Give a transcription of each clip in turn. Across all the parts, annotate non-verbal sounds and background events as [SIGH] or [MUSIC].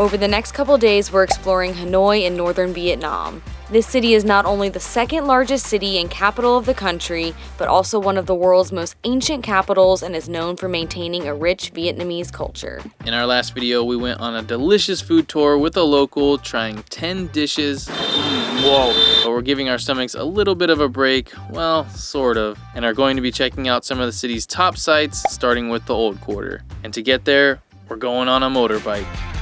Over the next couple days, we're exploring Hanoi in northern Vietnam. This city is not only the second largest city and capital of the country, but also one of the world's most ancient capitals and is known for maintaining a rich Vietnamese culture. In our last video, we went on a delicious food tour with a local, trying 10 dishes. Whoa. But we're giving our stomachs a little bit of a break, well, sort of, and are going to be checking out some of the city's top sites, starting with the Old Quarter. And to get there, we're going on a motorbike.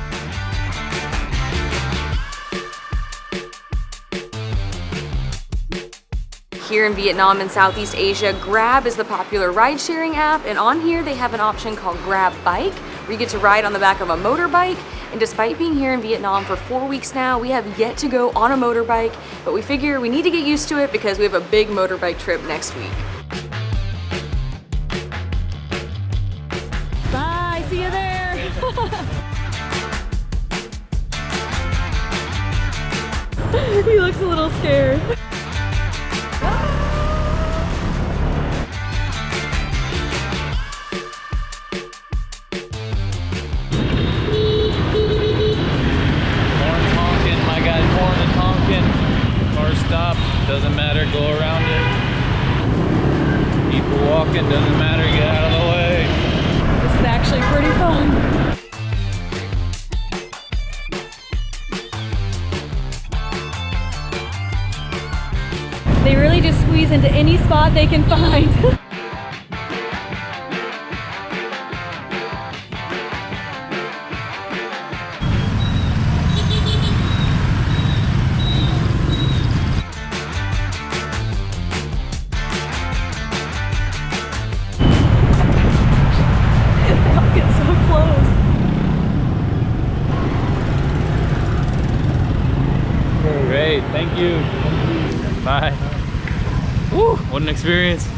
Here in Vietnam and Southeast Asia, Grab is the popular ride sharing app and on here they have an option called Grab Bike where you get to ride on the back of a motorbike and despite being here in Vietnam for four weeks now, we have yet to go on a motorbike, but we figure we need to get used to it because we have a big motorbike trip next week. Bye, see you there. [LAUGHS] he looks a little scared. Stop, doesn't matter, go around it. People walking, doesn't matter, get out of the way. This is actually pretty fun. They really just squeeze into any spot they can find. [LAUGHS] thank you. Bye. Woo, what an experience.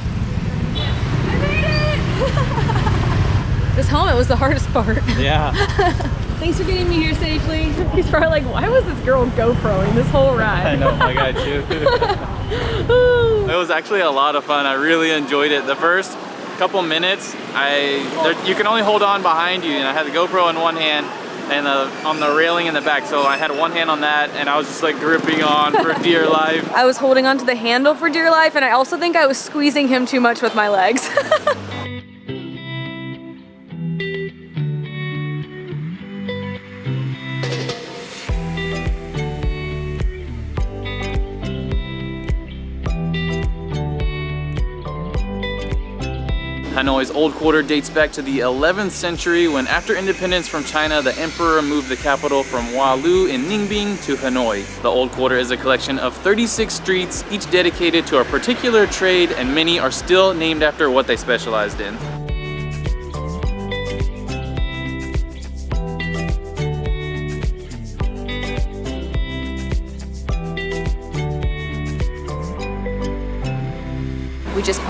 I made it! this helmet was the hardest part. Yeah. [LAUGHS] Thanks for getting me here safely. He's probably like, why was this girl GoProing this whole ride? I know, my guy too. It was actually a lot of fun. I really enjoyed it. The first couple minutes, I there, you can only hold on behind you, and I had the GoPro in one hand and the, on the railing in the back. So I had one hand on that, and I was just like gripping on for dear [LAUGHS] life. I was holding onto the handle for dear life, and I also think I was squeezing him too much with my legs. [LAUGHS] Hanoi's old quarter dates back to the 11th century when after independence from China, the emperor moved the capital from Hoa Lu in Ninh to Hanoi. The old quarter is a collection of 36 streets, each dedicated to a particular trade and many are still named after what they specialized in.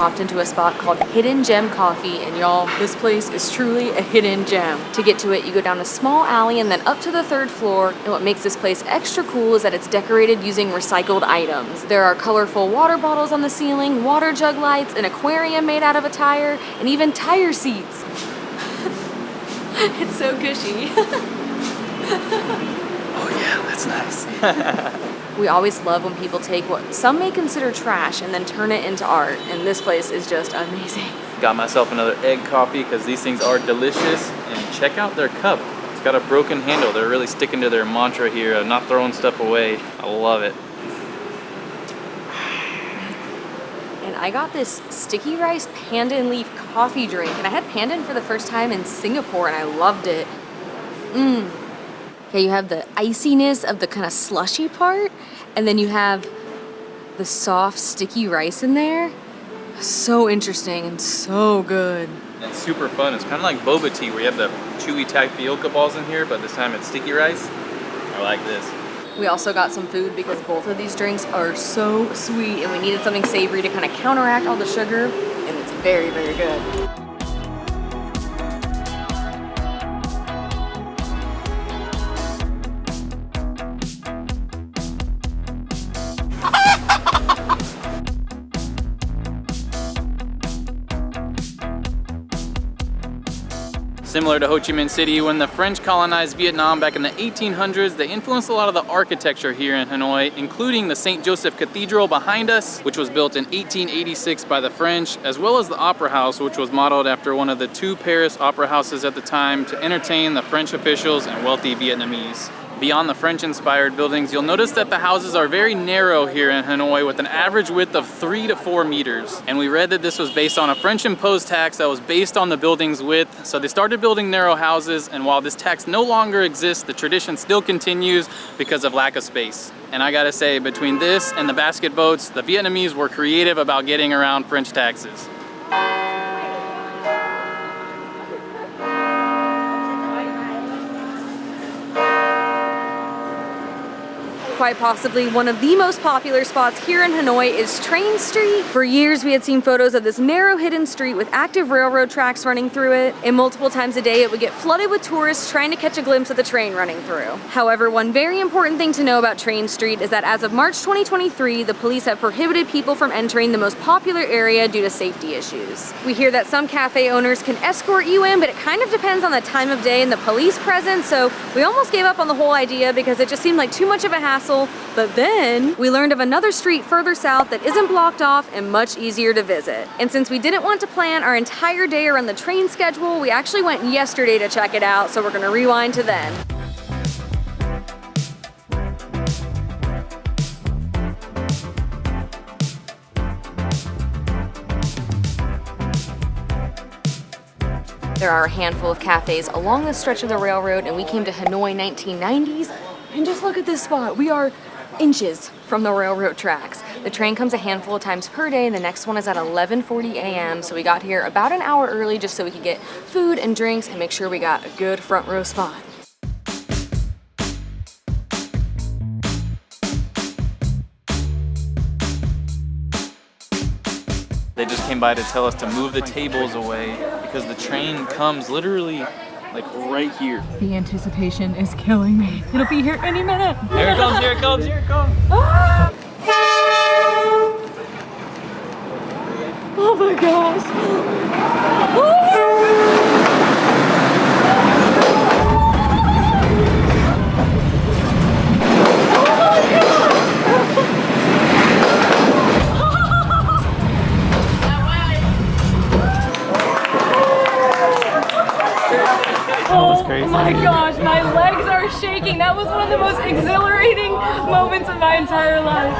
Popped into a spot called Hidden Gem Coffee, and y'all, this place is truly a hidden gem. To get to it, you go down a small alley and then up to the third floor, and what makes this place extra cool is that it's decorated using recycled items. There are colorful water bottles on the ceiling, water jug lights, an aquarium made out of a tire, and even tire seats. [LAUGHS] it's so cushy. [LAUGHS] Oh yeah, that's nice. [LAUGHS] We always love when people take what some may consider trash and then turn it into art, and this place is just amazing. [LAUGHS] Got myself another egg coffee because these things are delicious and check out their cup. It's got a broken handle. They're really sticking to their mantra here of not throwing stuff away. I love it. And I got this sticky rice pandan leaf coffee drink, and I had pandan for the first time in Singapore, and I loved it. Mmm. Okay, you have the iciness of the kind of slushy part, and then you have the soft, sticky rice in there. So interesting and so good. It's super fun. It's kind of like boba tea where you have the chewy tapioca balls in here, but this time it's sticky rice. I like this. We also got some food because both of these drinks are so sweet and we needed something savory to kind of counteract all the sugar and it's very, very good. Similar to Ho Chi Minh City, when the French colonized Vietnam back in the 1800s, they influenced a lot of the architecture here in Hanoi, including the St. Joseph Cathedral behind us, which was built in 1886 by the French, as well as the Opera House, which was modeled after one of the two Paris opera houses at the time to entertain the French officials and wealthy Vietnamese. Beyond the French-inspired buildings, you'll notice that the houses are very narrow here in Hanoi with an average width of three to four meters. And we read that this was based on a French imposed tax that was based on the building's width. So they started building narrow houses and while this tax no longer exists, the tradition still continues because of lack of space. And I gotta say, between this and the basket boats, the Vietnamese were creative about getting around French taxes. Quite possibly one of the most popular spots here in Hanoi is Train Street. For years we had seen photos of this narrow hidden street with active railroad tracks running through it, and multiple times a day it would get flooded with tourists trying to catch a glimpse of the train running through. However, one very important thing to know about Train Street is that as of March 2023, the police have prohibited people from entering the most popular area due to safety issues. We hear that some cafe owners can escort you in, but it kind of depends on the time of day and the police presence, so we almost gave up on the whole idea because it just seemed like too much of a hassle but then we learned of another street further south that isn't blocked off and much easier to visit. And since we didn't want to plan our entire day around the train schedule, we actually went yesterday to check it out, so we're gonna rewind to then. There are a handful of cafes along the stretch of the railroad and we came to Hanoi 1990s and just look at this spot. We are inches from the railroad tracks. The train comes a handful of times per day and the next one is at 11.40 a.m. So we got here about an hour early just so we could get food and drinks and make sure we got a good front row spot. They just came by to tell us to move the tables away because the train comes literally like right here. The anticipation is killing me. It'll be here any minute. Here it comes, here it comes, here it comes. Ah! Oh my gosh. That was one of the most exhilarating moments of my entire life.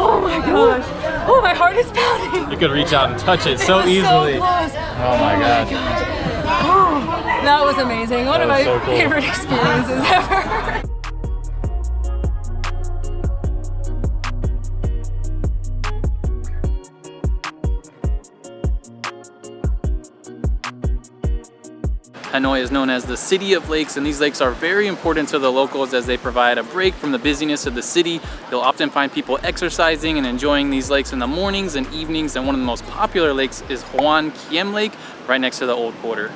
Oh my gosh. Oh, my heart is pounding. You could reach out and touch it, so it easily. So oh, oh my gosh. Oh, that was amazing. One that of my so cool. favorite [LAUGHS] experiences ever. Hanoi is known as the City of Lakes and these lakes are very important to the locals as they provide a break from the busyness of the city. You'll often find people exercising and enjoying these lakes in the mornings and evenings and one of the most popular lakes is Hoan Kiem Lake right next to the Old Quarter.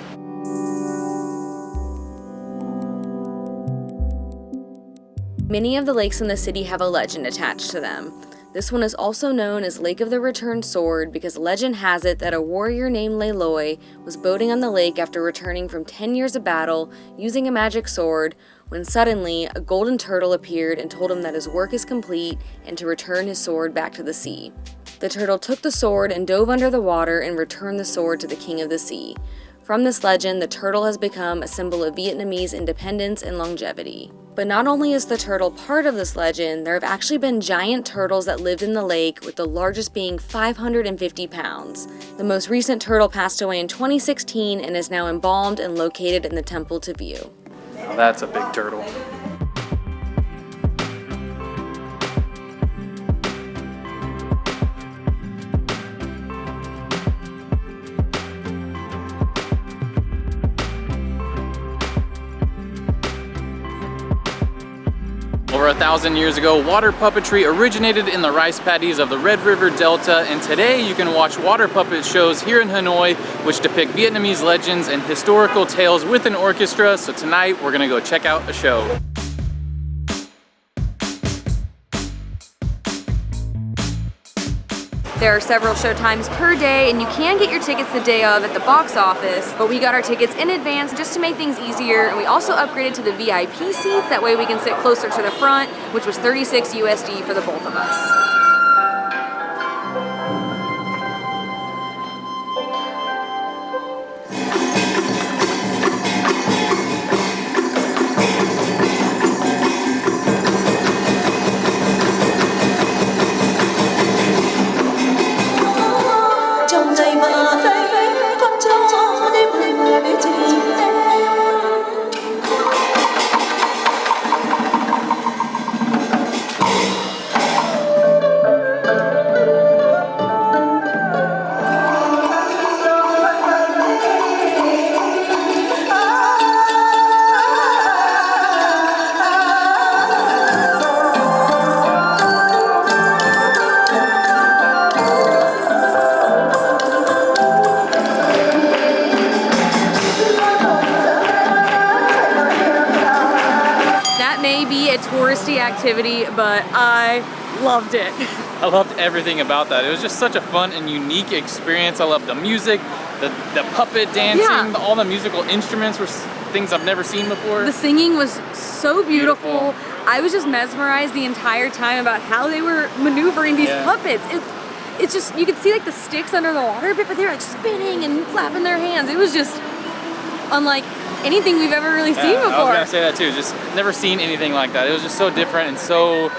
Many of the lakes in the city have a legend attached to them. This one is also known as Lake of the Returned Sword because legend has it that a warrior named Le Loi was boating on the lake after returning from 10 years of battle using a magic sword when suddenly a golden turtle appeared and told him that his work is complete and to return his sword back to the sea. The turtle took the sword and dove under the water and returned the sword to the king of the sea. From this legend, the turtle has become a symbol of Vietnamese independence and longevity. But not only is the turtle part of this legend, there have actually been giant turtles that lived in the lake, with the largest being 550 pounds. The most recent turtle passed away in 2016 and is now embalmed and located in the temple to view. Now that's a big turtle. Over thousand years ago, water puppetry originated in the rice paddies of the Red River Delta, and today you can watch water puppet shows here in Hanoi, which depict Vietnamese legends and historical tales with an orchestra. So tonight, we're gonna go check out a show. There are several show times per day and you can get your tickets the day of at the box office, but we got our tickets in advance just to make things easier and we also upgraded to the VIP seats, that way we can sit closer to the front, which was 36 USD for the both of us. Touristy activity, but I loved it. I loved everything about that. It was just such a fun and unique experience. I loved the music, the, the puppet dancing, yeah. all the musical instruments were things I've never seen before. The singing was so beautiful. beautiful. I was just mesmerized the entire time about how they were maneuvering these yeah. puppets. It, it's just, you could see like the sticks under the water but they were like spinning and flapping their hands. It was just unlike anything we've ever really yeah, seen before. I was gonna say that too. Just never seen anything like that. It was just so different and so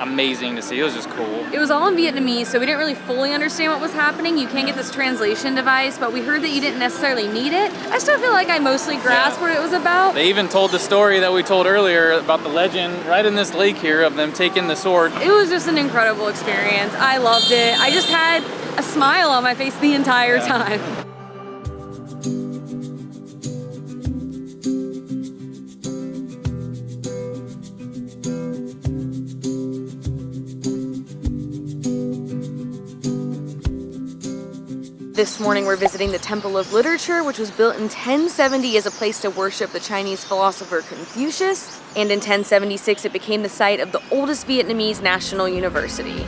amazing to see. It was just cool. It was all in Vietnamese, so we didn't really fully understand what was happening. You can't get this translation device, but we heard that you didn't necessarily need it. I still feel like I mostly grasped yeah. what it was about. They even told the story that we told earlier about the legend right in this lake here of them taking the sword. It was just an incredible experience. I loved it. I just had a smile on my face the entire yeah. time. This morning we're visiting the Temple of Literature, which was built in 1070 as a place to worship the Chinese philosopher Confucius, and in 1076 it became the site of the oldest Vietnamese national university.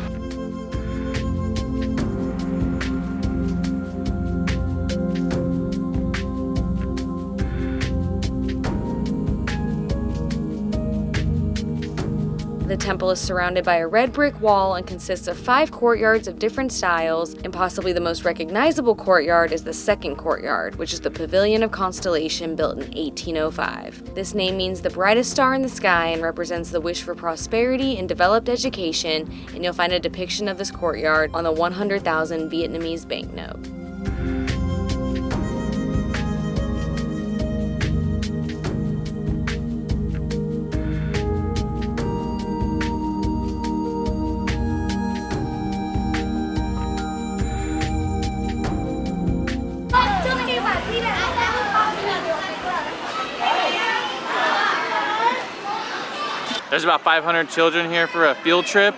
Is surrounded by a red brick wall and consists of five courtyards of different styles, and possibly the most recognizable courtyard is the second courtyard, which is the Pavilion of Constellation built in 1805. This name means the brightest star in the sky and represents the wish for prosperity and developed education, and you'll find a depiction of this courtyard on the 100,000 Vietnamese banknote. There's about 500 children here for a field trip.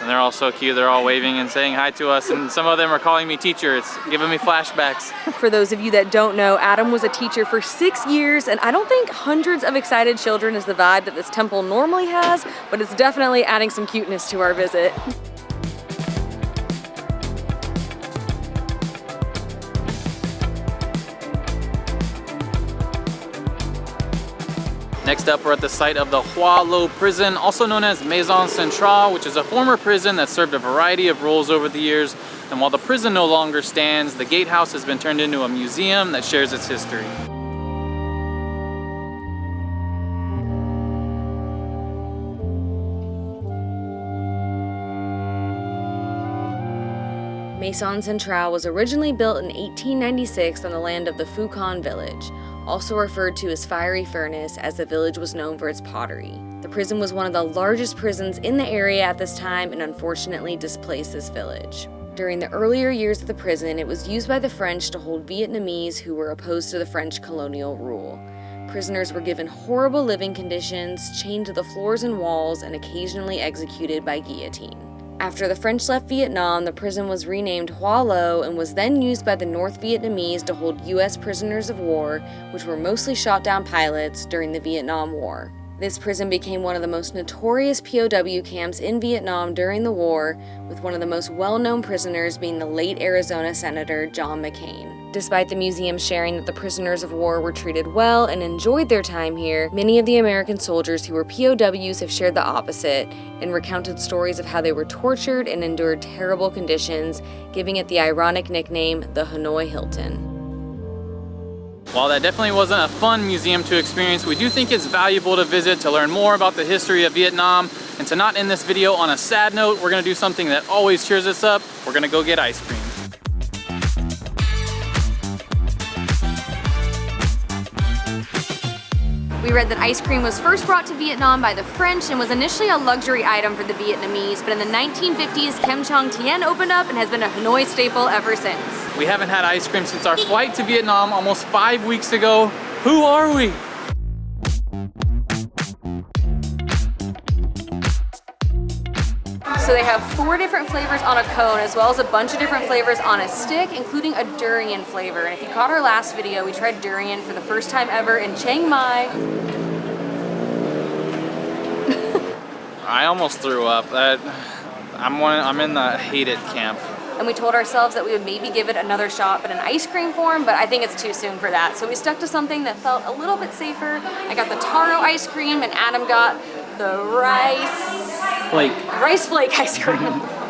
And they're all so cute. They're all waving and saying hi to us. And some of them are calling me teacher. It's giving me flashbacks. [LAUGHS] For those of you that don't know, Adam was a teacher for six years. And I don't think hundreds of excited children is the vibe that this temple normally has, but it's definitely adding some cuteness to our visit. [LAUGHS] Next up, we're at the site of the Hoa Lo prison, also known as Maison Centrale, which is a former prison that served a variety of roles over the years. And while the prison no longer stands, the gatehouse has been turned into a museum that shares its history. Maison Centrale was originally built in 1896 on the land of the Con village also referred to as Fiery Furnace as the village was known for its pottery. The prison was one of the largest prisons in the area at this time and unfortunately displaced this village. During the earlier years of the prison, it was used by the French to hold Vietnamese who were opposed to the French colonial rule. Prisoners were given horrible living conditions, chained to the floors and walls, and occasionally executed by guillotine. After the French left Vietnam, the prison was renamed Hoa Lo and was then used by the North Vietnamese to hold U.S. prisoners of war, which were mostly shot down pilots during the Vietnam War. This prison became one of the most notorious POW camps in Vietnam during the war, with one of the most well-known prisoners being the late Arizona Senator John McCain. Despite the museum sharing that the prisoners of war were treated well and enjoyed their time here, many of the American soldiers who were POWs have shared the opposite and recounted stories of how they were tortured and endured terrible conditions, giving it the ironic nickname the Hanoi Hilton. While that definitely wasn't a fun museum to experience, we do think it's valuable to visit to learn more about the history of Vietnam. And to not end this video on a sad note, we're gonna do something that always cheers us up. We're gonna go get ice cream. We read that ice cream was first brought to Vietnam by the French and was initially a luxury item for the Vietnamese, but in the 1950s, Kem Trang Tien opened up and has been a Hanoi staple ever since. We haven't had ice cream since our flight to Vietnam almost five weeks ago. Who are we? So they have four different flavors on a cone as well as a bunch of different flavors on a stick, including a durian flavor. And if you caught our last video, we tried durian for the first time ever in Chiang Mai. [LAUGHS] I almost threw up. That I'm one. I'm in the hate it camp. And we told ourselves that we would maybe give it another shot, but in ice cream form, but I think it's too soon for that. So we stuck to something that felt a little bit safer. I got the taro ice cream and Adam got the rice Flake. rice flake ice cream. [LAUGHS]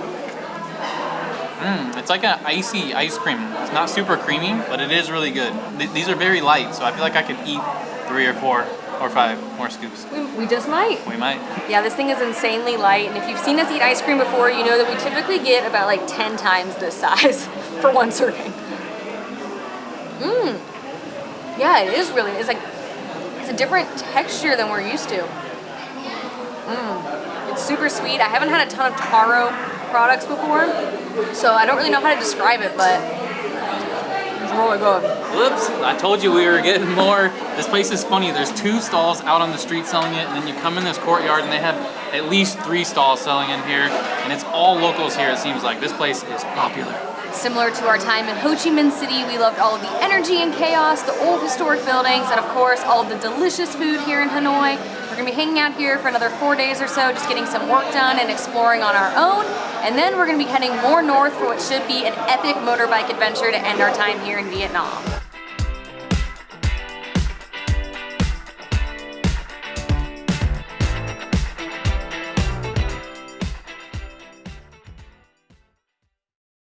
Mm, it's like an icy ice cream. It's not super creamy, but it is really good. Th these are very light, so I feel like I could eat three or four or five more scoops. we, we just might. We might. Yeah, this thing is insanely light, and if you've seen us eat ice cream before, you know that we typically get about like 10 times this size [LAUGHS] for one serving. Mmm. Yeah, it is really, it's like, it's a different texture than we're used to. Mmm. Super sweet. I haven't had a ton of taro products before, so I don't really know how to describe it, but it's really good. Whoops, I told you we were getting more. This place is funny. There's two stalls out on the street selling it, and then you come in this courtyard and they have at least three stalls selling in here, and it's all locals here, it seems like. This place is popular. Similar to our time in Ho Chi Minh City, we loved all of the energy and chaos, the old historic buildings, and of course, all of the delicious food here in Hanoi. We're gonna be hanging out here for another four days or so, just getting some work done and exploring on our own. And then we're gonna be heading more north for what should be an epic motorbike adventure to end our time here in Vietnam.